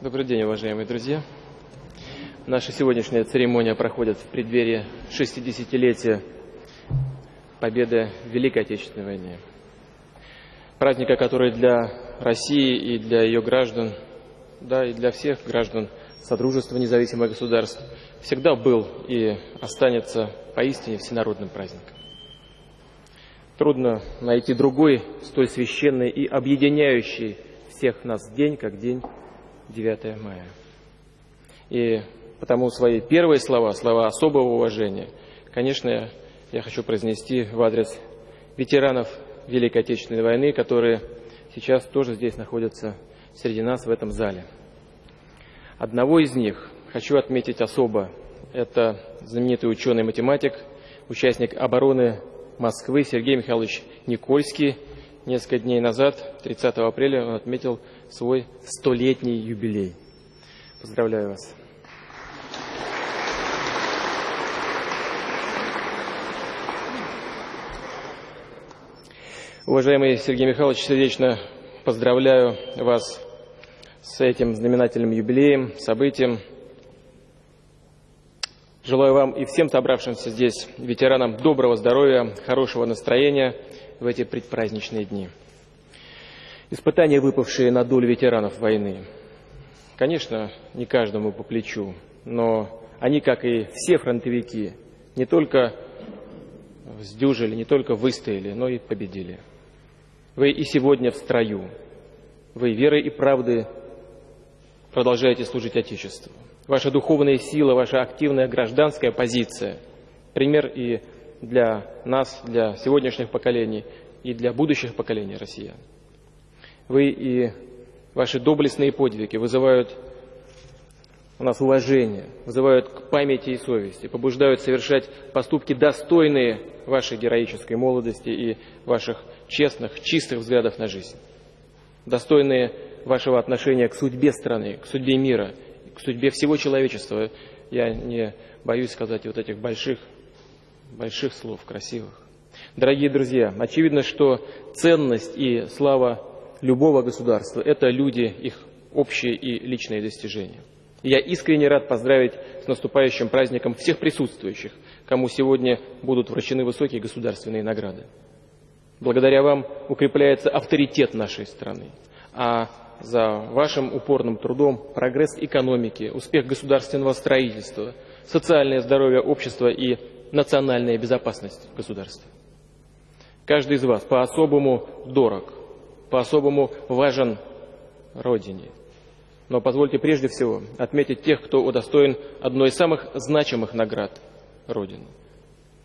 Добрый день, уважаемые друзья. Наша сегодняшняя церемония проходит в преддверии 60-летия победы в Великой Отечественной войне. Праздника, который для России и для ее граждан, да и для всех граждан Содружества независимых государств всегда был и останется поистине всенародным праздником. Трудно найти другой столь священный и объединяющий всех нас день, как день 9 мая. И потому свои первые слова, слова особого уважения, конечно, я хочу произнести в адрес ветеранов Великой Отечественной войны, которые сейчас тоже здесь находятся среди нас в этом зале. Одного из них хочу отметить особо. Это знаменитый ученый-математик, участник обороны Москвы Сергей Михайлович Никольский. Несколько дней назад, 30 апреля, он отметил свой столетний юбилей. Поздравляю вас. Уважаемый Сергей Михайлович, сердечно поздравляю вас с этим знаменательным юбилеем, событием. Желаю вам и всем собравшимся здесь ветеранам доброго здоровья, хорошего настроения в эти предпраздничные дни. Испытания, выпавшие на долю ветеранов войны, конечно, не каждому по плечу, но они, как и все фронтовики, не только сдюжили, не только выстояли, но и победили. Вы и сегодня в строю. Вы верой и правдой продолжаете служить Отечеству. Ваша духовная сила, ваша активная гражданская позиция – пример и для нас, для сегодняшних поколений, и для будущих поколений россиян. Вы и ваши доблестные подвиги вызывают у нас уважение, вызывают к памяти и совести, побуждают совершать поступки, достойные вашей героической молодости и ваших честных, чистых взглядов на жизнь, достойные вашего отношения к судьбе страны, к судьбе мира, к судьбе всего человечества. Я не боюсь сказать вот этих больших, больших слов, красивых. Дорогие друзья, очевидно, что ценность и слава любого государства – это люди, их общие и личные достижения. я искренне рад поздравить с наступающим праздником всех присутствующих, кому сегодня будут вручены высокие государственные награды. Благодаря вам укрепляется авторитет нашей страны, а за вашим упорным трудом прогресс экономики, успех государственного строительства, социальное здоровье общества и национальная безопасность государства. Каждый из вас по-особому дорог, по-особому важен Родине. Но позвольте прежде всего отметить тех, кто удостоен одной из самых значимых наград Родины –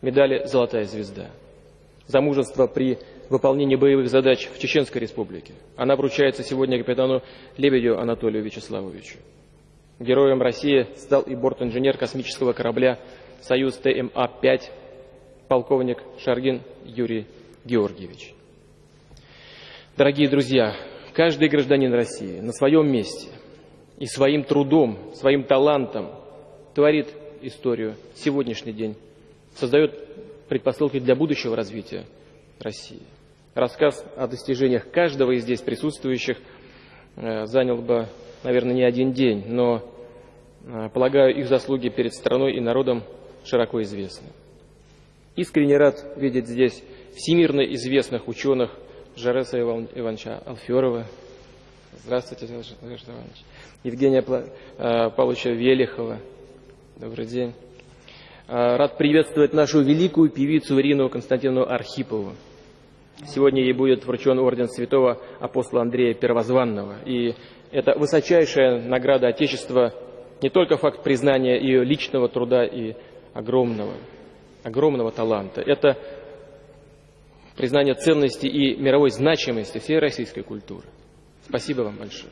медали «Золотая звезда» за мужество при выполнении боевых задач в Чеченской Республике. Она вручается сегодня капитану Лебедю Анатолию Вячеславовичу. Героем России стал и борт-инженер космического корабля «Союз ТМА-5» полковник Шаргин Юрий Георгиевич. Дорогие друзья, каждый гражданин России на своем месте и своим трудом, своим талантом творит историю сегодняшний день, создает предпосылки для будущего развития России. Рассказ о достижениях каждого из здесь присутствующих э, занял бы, наверное, не один день, но, э, полагаю, их заслуги перед страной и народом широко известны. Искренне рад видеть здесь всемирно известных ученых Жареса Ивановича Алферова. Здравствуйте, Александр Иванович. Евгения э, Павловича Велихова. Добрый день. Э, рад приветствовать нашу великую певицу Ирину Константиновну Архипову. Сегодня ей будет вручен орден святого апостола Андрея Первозванного. И это высочайшая награда Отечества, не только факт признания ее личного труда и огромного огромного таланта. Это признание ценности и мировой значимости всей российской культуры. Спасибо вам большое.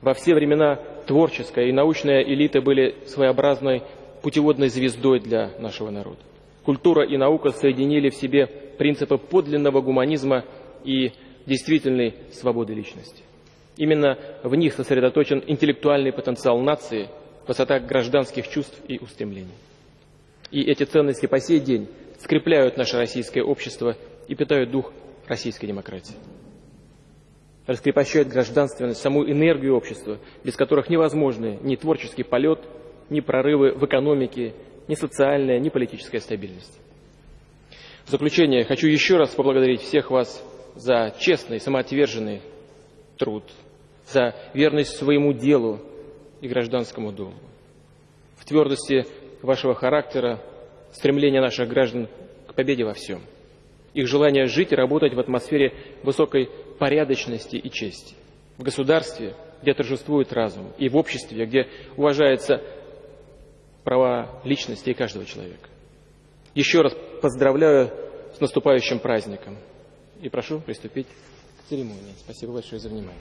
Во все времена творческая и научная элита были своеобразной путеводной звездой для нашего народа. Культура и наука соединили в себе принципы подлинного гуманизма и действительной свободы личности. Именно в них сосредоточен интеллектуальный потенциал нации, высота гражданских чувств и устремлений. И эти ценности по сей день скрепляют наше российское общество и питают дух российской демократии. раскрепощают гражданственность, саму энергию общества, без которых невозможны ни творческий полет, ни прорывы в экономике, ни социальная, ни политическая стабильность. В заключение хочу еще раз поблагодарить всех вас за честный, самоотверженный труд, за верность своему делу и гражданскому долгу. В твердости вашего характера, стремления наших граждан к победе во всем. Их желание жить и работать в атмосфере высокой порядочности и чести. В государстве, где торжествует разум, и в обществе, где уважаются права личности и каждого человека. Еще раз поздравляю с наступающим праздником и прошу приступить к церемонии. Спасибо большое за внимание.